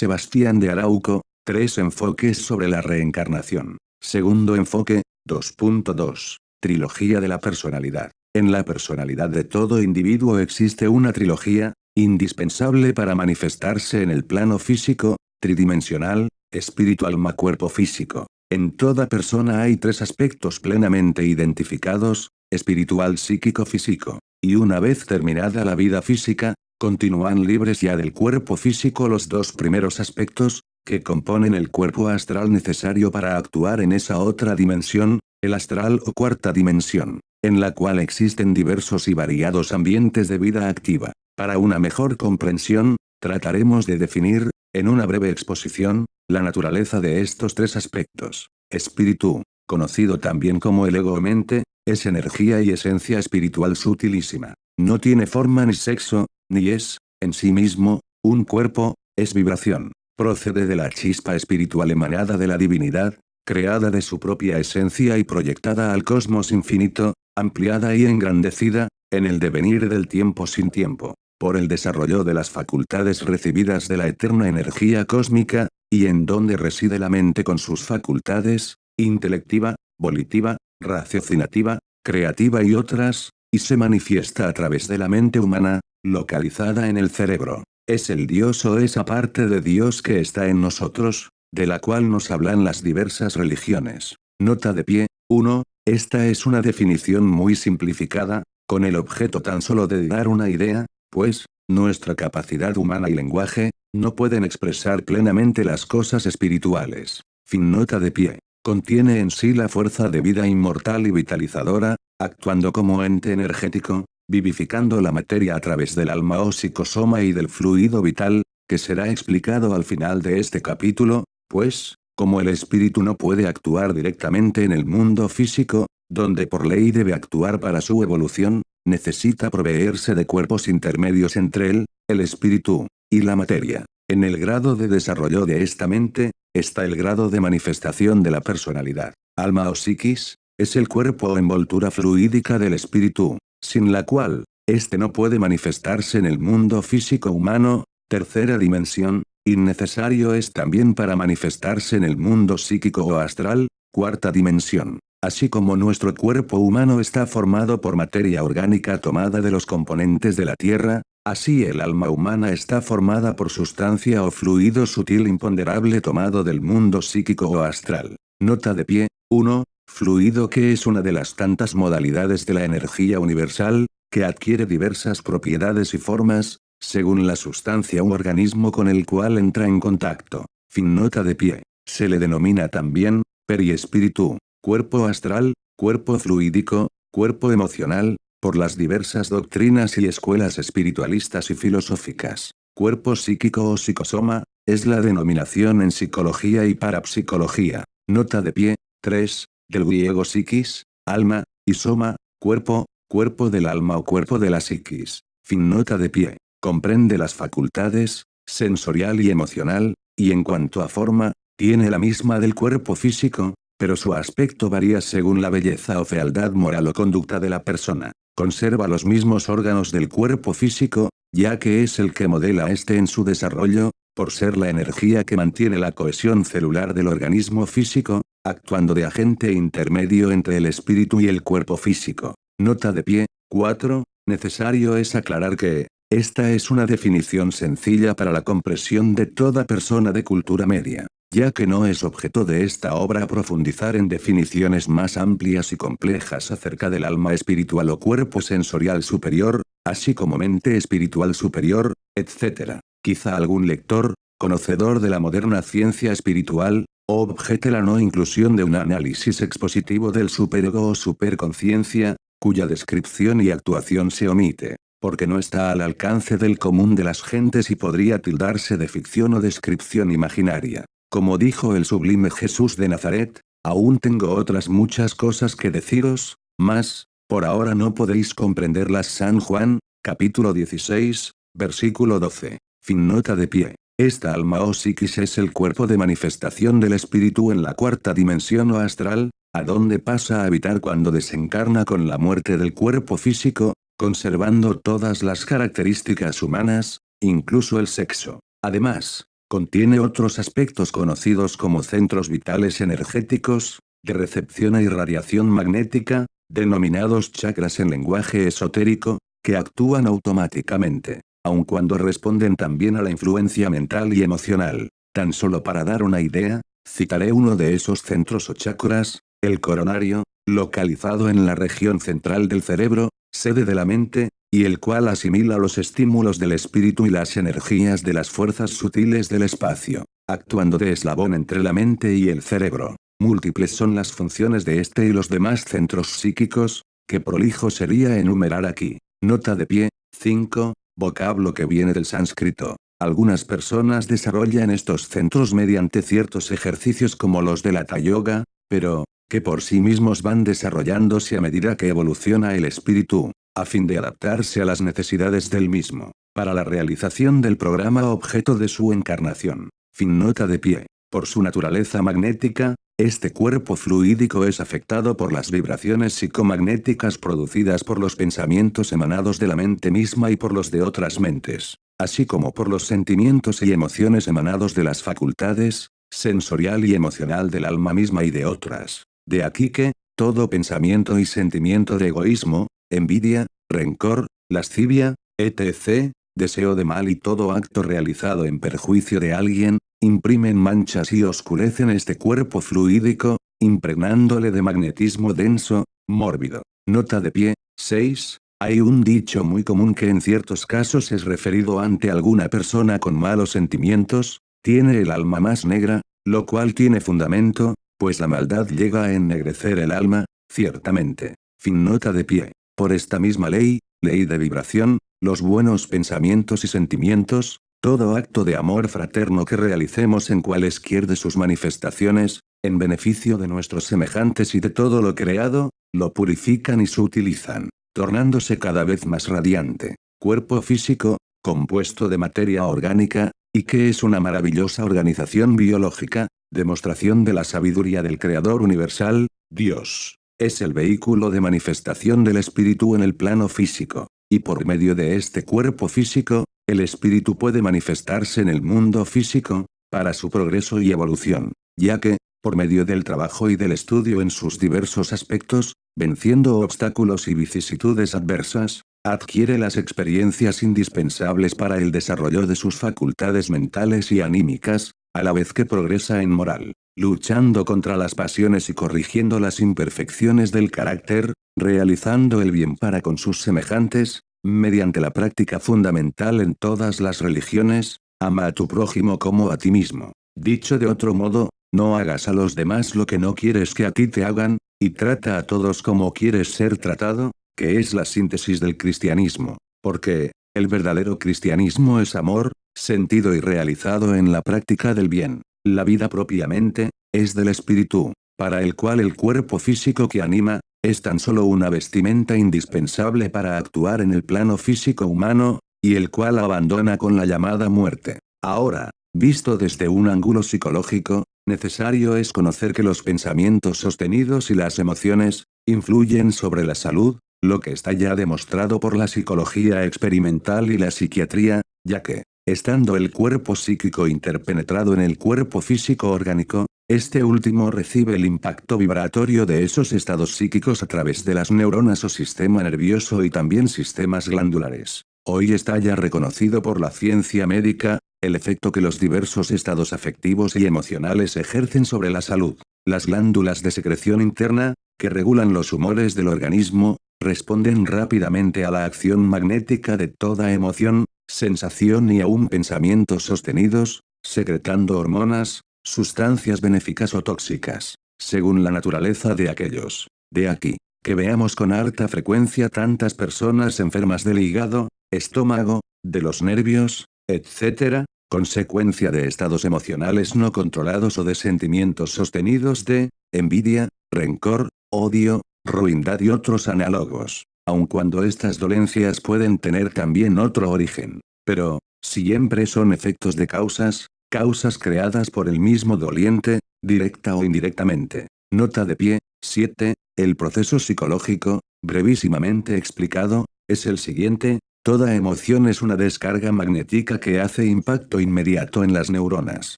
Sebastián de Arauco, tres enfoques sobre la reencarnación. Segundo enfoque, 2.2. Trilogía de la personalidad. En la personalidad de todo individuo existe una trilogía, indispensable para manifestarse en el plano físico, tridimensional, espíritu alma cuerpo físico. En toda persona hay tres aspectos plenamente identificados, espiritual psíquico físico. Y una vez terminada la vida física, continúan libres ya del cuerpo físico los dos primeros aspectos, que componen el cuerpo astral necesario para actuar en esa otra dimensión, el astral o cuarta dimensión, en la cual existen diversos y variados ambientes de vida activa. Para una mejor comprensión, trataremos de definir, en una breve exposición, la naturaleza de estos tres aspectos. Espíritu, conocido también como el ego o mente, es energía y esencia espiritual sutilísima. No tiene forma ni sexo, ni es, en sí mismo, un cuerpo, es vibración. Procede de la chispa espiritual emanada de la divinidad, creada de su propia esencia y proyectada al cosmos infinito, ampliada y engrandecida, en el devenir del tiempo sin tiempo, por el desarrollo de las facultades recibidas de la eterna energía cósmica, y en donde reside la mente con sus facultades, intelectiva, volitiva, raciocinativa, creativa y otras, y se manifiesta a través de la mente humana, localizada en el cerebro. Es el Dios o esa parte de Dios que está en nosotros, de la cual nos hablan las diversas religiones. Nota de pie, 1. Esta es una definición muy simplificada, con el objeto tan solo de dar una idea, pues, nuestra capacidad humana y lenguaje, no pueden expresar plenamente las cosas espirituales. Fin nota de pie. Contiene en sí la fuerza de vida inmortal y vitalizadora, actuando como ente energético, vivificando la materia a través del alma o psicosoma y del fluido vital, que será explicado al final de este capítulo, pues, como el espíritu no puede actuar directamente en el mundo físico, donde por ley debe actuar para su evolución, necesita proveerse de cuerpos intermedios entre él, el espíritu, y la materia. En el grado de desarrollo de esta mente, está el grado de manifestación de la personalidad. Alma o psiquis, es el cuerpo o envoltura fluídica del espíritu, sin la cual, éste no puede manifestarse en el mundo físico humano, tercera dimensión, innecesario es también para manifestarse en el mundo psíquico o astral, cuarta dimensión. Así como nuestro cuerpo humano está formado por materia orgánica tomada de los componentes de la Tierra, así el alma humana está formada por sustancia o fluido sutil imponderable tomado del mundo psíquico o astral. Nota de pie, 1. Fluido que es una de las tantas modalidades de la energía universal, que adquiere diversas propiedades y formas, según la sustancia u organismo con el cual entra en contacto. Fin nota de pie. Se le denomina también, periespíritu, cuerpo astral, cuerpo fluídico, cuerpo emocional, por las diversas doctrinas y escuelas espiritualistas y filosóficas. Cuerpo psíquico o psicosoma, es la denominación en psicología y parapsicología. Nota de pie, 3, del griego psiquis, alma, y soma, cuerpo, cuerpo del alma o cuerpo de la psiquis. Fin nota de pie. Comprende las facultades, sensorial y emocional, y en cuanto a forma, tiene la misma del cuerpo físico, pero su aspecto varía según la belleza o fealdad moral o conducta de la persona. Conserva los mismos órganos del cuerpo físico, ya que es el que modela este en su desarrollo, por ser la energía que mantiene la cohesión celular del organismo físico, actuando de agente intermedio entre el espíritu y el cuerpo físico. Nota de pie, 4. Necesario es aclarar que, esta es una definición sencilla para la comprensión de toda persona de cultura media, ya que no es objeto de esta obra profundizar en definiciones más amplias y complejas acerca del alma espiritual o cuerpo sensorial superior, así como mente espiritual superior, etc. Quizá algún lector, conocedor de la moderna ciencia espiritual, objete la no inclusión de un análisis expositivo del superego o superconciencia, cuya descripción y actuación se omite, porque no está al alcance del común de las gentes y podría tildarse de ficción o descripción imaginaria. Como dijo el sublime Jesús de Nazaret, aún tengo otras muchas cosas que deciros, mas, por ahora no podéis comprenderlas San Juan, capítulo 16, versículo 12. Fin nota de pie. Esta alma o psiquis es el cuerpo de manifestación del espíritu en la cuarta dimensión o astral, a donde pasa a habitar cuando desencarna con la muerte del cuerpo físico, conservando todas las características humanas, incluso el sexo. Además, contiene otros aspectos conocidos como centros vitales energéticos, de recepción a irradiación magnética, denominados chakras en lenguaje esotérico, que actúan automáticamente, aun cuando responden también a la influencia mental y emocional. Tan solo para dar una idea, citaré uno de esos centros o chakras, el coronario, localizado en la región central del cerebro, sede de la mente, y el cual asimila los estímulos del espíritu y las energías de las fuerzas sutiles del espacio, actuando de eslabón entre la mente y el cerebro. Múltiples son las funciones de este y los demás centros psíquicos, que prolijo sería enumerar aquí. Nota de pie, 5, vocablo que viene del sánscrito. Algunas personas desarrollan estos centros mediante ciertos ejercicios como los de la Yoga, pero, que por sí mismos van desarrollándose a medida que evoluciona el espíritu, a fin de adaptarse a las necesidades del mismo, para la realización del programa objeto de su encarnación. Fin nota de pie. Por su naturaleza magnética, este cuerpo fluídico es afectado por las vibraciones psicomagnéticas producidas por los pensamientos emanados de la mente misma y por los de otras mentes, así como por los sentimientos y emociones emanados de las facultades, sensorial y emocional del alma misma y de otras. De aquí que, todo pensamiento y sentimiento de egoísmo, envidia, rencor, lascivia, etc., deseo de mal y todo acto realizado en perjuicio de alguien, imprimen manchas y oscurecen este cuerpo fluídico, impregnándole de magnetismo denso, mórbido. Nota de pie, 6. Hay un dicho muy común que en ciertos casos es referido ante alguna persona con malos sentimientos, tiene el alma más negra, lo cual tiene fundamento, pues la maldad llega a ennegrecer el alma, ciertamente. Fin nota de pie. Por esta misma ley, ley de vibración, los buenos pensamientos y sentimientos, todo acto de amor fraterno que realicemos en cualesquier de sus manifestaciones, en beneficio de nuestros semejantes y de todo lo creado, lo purifican y sutilizan, tornándose cada vez más radiante. Cuerpo físico, compuesto de materia orgánica, y que es una maravillosa organización biológica, demostración de la sabiduría del Creador Universal, Dios. Es el vehículo de manifestación del espíritu en el plano físico, y por medio de este cuerpo físico, el espíritu puede manifestarse en el mundo físico, para su progreso y evolución, ya que, por medio del trabajo y del estudio en sus diversos aspectos, venciendo obstáculos y vicisitudes adversas, adquiere las experiencias indispensables para el desarrollo de sus facultades mentales y anímicas, a la vez que progresa en moral, luchando contra las pasiones y corrigiendo las imperfecciones del carácter, realizando el bien para con sus semejantes, mediante la práctica fundamental en todas las religiones, ama a tu prójimo como a ti mismo. Dicho de otro modo, no hagas a los demás lo que no quieres que a ti te hagan, y trata a todos como quieres ser tratado, que es la síntesis del cristianismo. Porque, el verdadero cristianismo es amor, sentido y realizado en la práctica del bien. La vida propiamente, es del espíritu, para el cual el cuerpo físico que anima, es tan solo una vestimenta indispensable para actuar en el plano físico humano, y el cual abandona con la llamada muerte. Ahora, visto desde un ángulo psicológico, necesario es conocer que los pensamientos sostenidos y las emociones, influyen sobre la salud, lo que está ya demostrado por la psicología experimental y la psiquiatría, ya que, estando el cuerpo psíquico interpenetrado en el cuerpo físico orgánico, este último recibe el impacto vibratorio de esos estados psíquicos a través de las neuronas o sistema nervioso y también sistemas glandulares. Hoy está ya reconocido por la ciencia médica, el efecto que los diversos estados afectivos y emocionales ejercen sobre la salud. Las glándulas de secreción interna, que regulan los humores del organismo, responden rápidamente a la acción magnética de toda emoción, sensación y aún pensamientos sostenidos, secretando hormonas, sustancias benéficas o tóxicas, según la naturaleza de aquellos. De aquí, que veamos con alta frecuencia tantas personas enfermas del hígado, estómago, de los nervios, etc., consecuencia de estados emocionales no controlados o de sentimientos sostenidos de, envidia, rencor, odio, ruindad y otros análogos, aun cuando estas dolencias pueden tener también otro origen. Pero, siempre son efectos de causas, Causas creadas por el mismo doliente, directa o indirectamente. Nota de pie, 7. El proceso psicológico, brevísimamente explicado, es el siguiente, Toda emoción es una descarga magnética que hace impacto inmediato en las neuronas,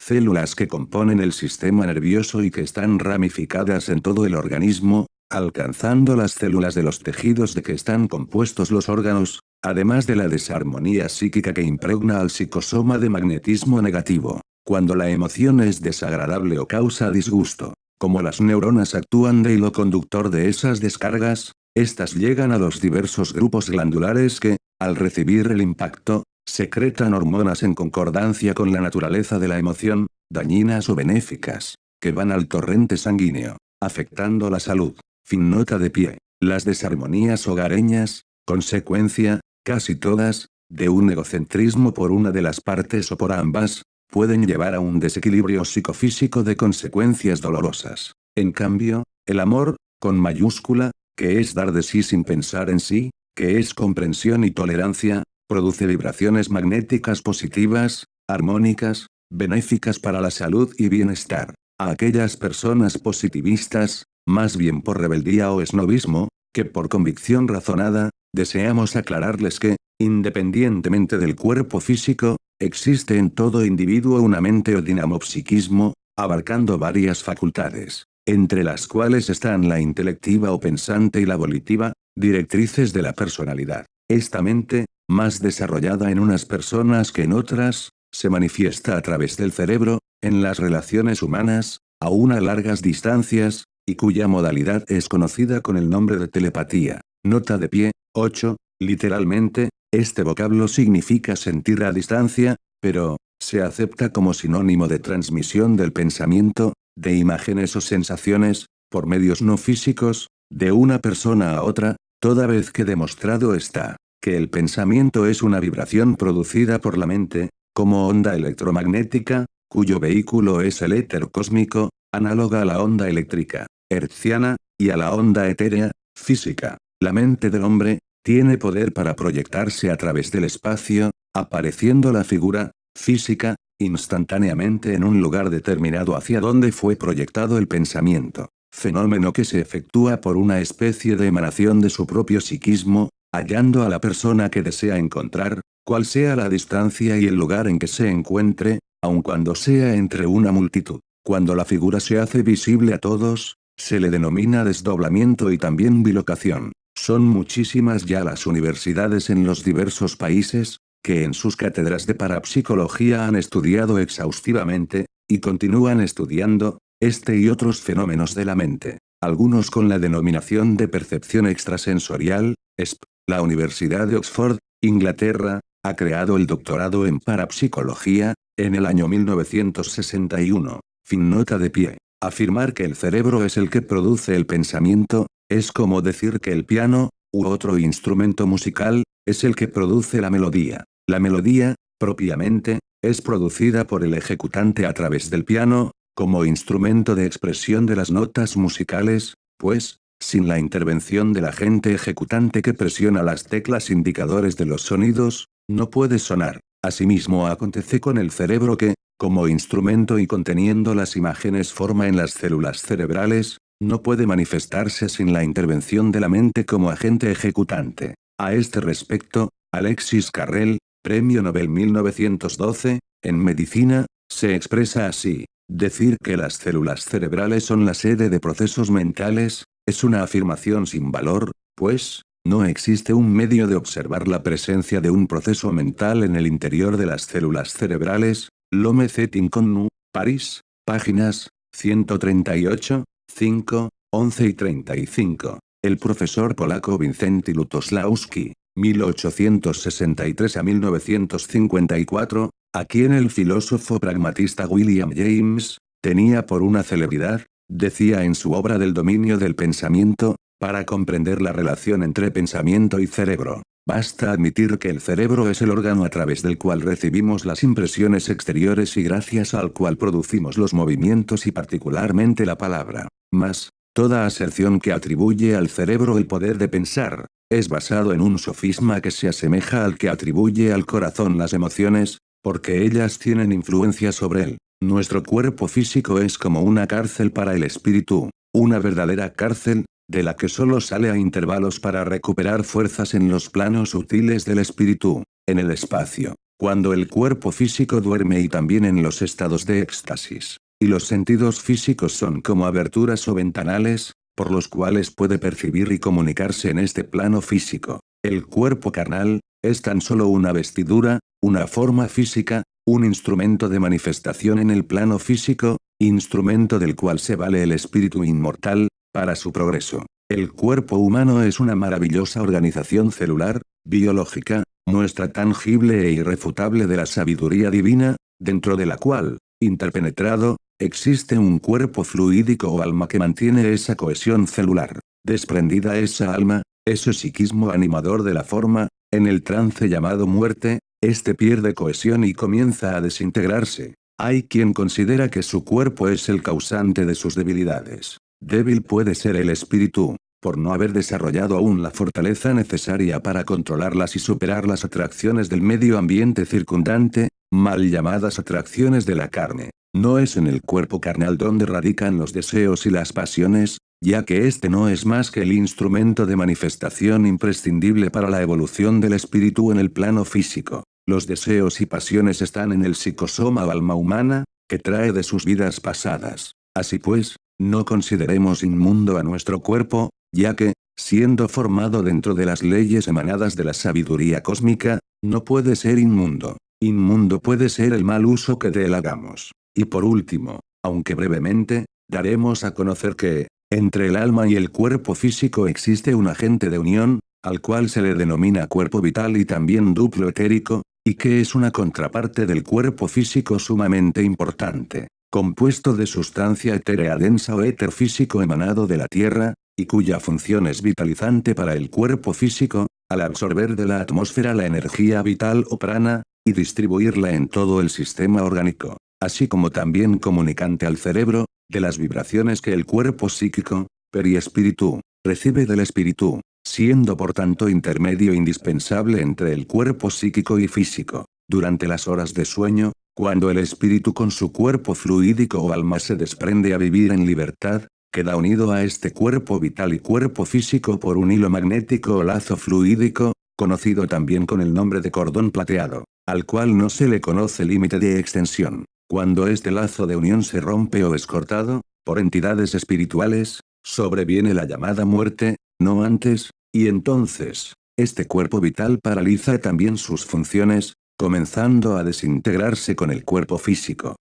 células que componen el sistema nervioso y que están ramificadas en todo el organismo, alcanzando las células de los tejidos de que están compuestos los órganos, además de la desarmonía psíquica que impregna al psicosoma de magnetismo negativo, cuando la emoción es desagradable o causa disgusto. Como las neuronas actúan de hilo conductor de esas descargas, estas llegan a los diversos grupos glandulares que, al recibir el impacto, secretan hormonas en concordancia con la naturaleza de la emoción, dañinas o benéficas, que van al torrente sanguíneo, afectando la salud. Fin nota de pie. Las desarmonías hogareñas, consecuencia, casi todas, de un egocentrismo por una de las partes o por ambas, pueden llevar a un desequilibrio psicofísico de consecuencias dolorosas. En cambio, el amor, con mayúscula, que es dar de sí sin pensar en sí, que es comprensión y tolerancia, produce vibraciones magnéticas positivas, armónicas, benéficas para la salud y bienestar. A aquellas personas positivistas, más bien por rebeldía o esnovismo, que por convicción razonada, deseamos aclararles que, independientemente del cuerpo físico, existe en todo individuo una mente o dinamopsiquismo, abarcando varias facultades, entre las cuales están la intelectiva o pensante y la volitiva, directrices de la personalidad. Esta mente, más desarrollada en unas personas que en otras, se manifiesta a través del cerebro, en las relaciones humanas, a unas largas distancias, y cuya modalidad es conocida con el nombre de telepatía. Nota de pie, 8, literalmente, este vocablo significa sentir a distancia, pero, se acepta como sinónimo de transmisión del pensamiento, de imágenes o sensaciones, por medios no físicos, de una persona a otra, toda vez que demostrado está, que el pensamiento es una vibración producida por la mente, como onda electromagnética, cuyo vehículo es el éter cósmico, análoga a la onda eléctrica, hertziana, y a la onda etérea, física. La mente del hombre, tiene poder para proyectarse a través del espacio, apareciendo la figura, física, instantáneamente en un lugar determinado hacia donde fue proyectado el pensamiento, fenómeno que se efectúa por una especie de emanación de su propio psiquismo, hallando a la persona que desea encontrar, cual sea la distancia y el lugar en que se encuentre, aun cuando sea entre una multitud. Cuando la figura se hace visible a todos, se le denomina desdoblamiento y también bilocación. Son muchísimas ya las universidades en los diversos países, que en sus cátedras de parapsicología han estudiado exhaustivamente, y continúan estudiando, este y otros fenómenos de la mente, algunos con la denominación de percepción extrasensorial, ESP. La Universidad de Oxford, Inglaterra, ha creado el doctorado en parapsicología, en el año 1961. Fin nota de pie. Afirmar que el cerebro es el que produce el pensamiento, es como decir que el piano, u otro instrumento musical, es el que produce la melodía. La melodía, propiamente, es producida por el ejecutante a través del piano, como instrumento de expresión de las notas musicales, pues, sin la intervención del agente ejecutante que presiona las teclas indicadores de los sonidos, no puede sonar. Asimismo acontece con el cerebro que, como instrumento y conteniendo las imágenes forma en las células cerebrales, no puede manifestarse sin la intervención de la mente como agente ejecutante. A este respecto, Alexis Carrel, Premio Nobel 1912, en medicina, se expresa así. Decir que las células cerebrales son la sede de procesos mentales, es una afirmación sin valor, pues, no existe un medio de observar la presencia de un proceso mental en el interior de las células cerebrales, Lome Connu, París, páginas, 138, 5, 11 y 35. El profesor polaco Vincenty Lutoslawski, 1863 a 1954, a quien el filósofo pragmatista William James, tenía por una celebridad, decía en su obra del dominio del pensamiento, para comprender la relación entre pensamiento y cerebro, basta admitir que el cerebro es el órgano a través del cual recibimos las impresiones exteriores y gracias al cual producimos los movimientos y particularmente la palabra. Mas, toda aserción que atribuye al cerebro el poder de pensar, es basado en un sofisma que se asemeja al que atribuye al corazón las emociones, porque ellas tienen influencia sobre él. Nuestro cuerpo físico es como una cárcel para el espíritu, una verdadera cárcel, de la que solo sale a intervalos para recuperar fuerzas en los planos sutiles del espíritu, en el espacio, cuando el cuerpo físico duerme y también en los estados de éxtasis. Y los sentidos físicos son como aberturas o ventanales, por los cuales puede percibir y comunicarse en este plano físico. El cuerpo carnal, es tan solo una vestidura, una forma física, un instrumento de manifestación en el plano físico, instrumento del cual se vale el espíritu inmortal, para su progreso. El cuerpo humano es una maravillosa organización celular, biológica, muestra tangible e irrefutable de la sabiduría divina, dentro de la cual, interpenetrado, existe un cuerpo fluídico o alma que mantiene esa cohesión celular. Desprendida esa alma, ese psiquismo animador de la forma, en el trance llamado muerte, este pierde cohesión y comienza a desintegrarse. Hay quien considera que su cuerpo es el causante de sus debilidades. Débil puede ser el espíritu, por no haber desarrollado aún la fortaleza necesaria para controlarlas y superar las atracciones del medio ambiente circundante, mal llamadas atracciones de la carne. No es en el cuerpo carnal donde radican los deseos y las pasiones, ya que este no es más que el instrumento de manifestación imprescindible para la evolución del espíritu en el plano físico. Los deseos y pasiones están en el psicosoma o alma humana, que trae de sus vidas pasadas. Así pues, no consideremos inmundo a nuestro cuerpo, ya que, siendo formado dentro de las leyes emanadas de la sabiduría cósmica, no puede ser inmundo. Inmundo puede ser el mal uso que de él hagamos. Y por último, aunque brevemente, daremos a conocer que, entre el alma y el cuerpo físico existe un agente de unión, al cual se le denomina cuerpo vital y también duplo etérico, y que es una contraparte del cuerpo físico sumamente importante compuesto de sustancia etérea densa o éter físico emanado de la Tierra, y cuya función es vitalizante para el cuerpo físico, al absorber de la atmósfera la energía vital o prana, y distribuirla en todo el sistema orgánico, así como también comunicante al cerebro, de las vibraciones que el cuerpo psíquico, periespíritu, recibe del espíritu, siendo por tanto intermedio indispensable entre el cuerpo psíquico y físico. Durante las horas de sueño, cuando el espíritu con su cuerpo fluídico o alma se desprende a vivir en libertad, queda unido a este cuerpo vital y cuerpo físico por un hilo magnético o lazo fluídico, conocido también con el nombre de cordón plateado, al cual no se le conoce límite de extensión. Cuando este lazo de unión se rompe o es cortado, por entidades espirituales, sobreviene la llamada muerte, no antes, y entonces, este cuerpo vital paraliza también sus funciones, comenzando a desintegrarse con el cuerpo físico.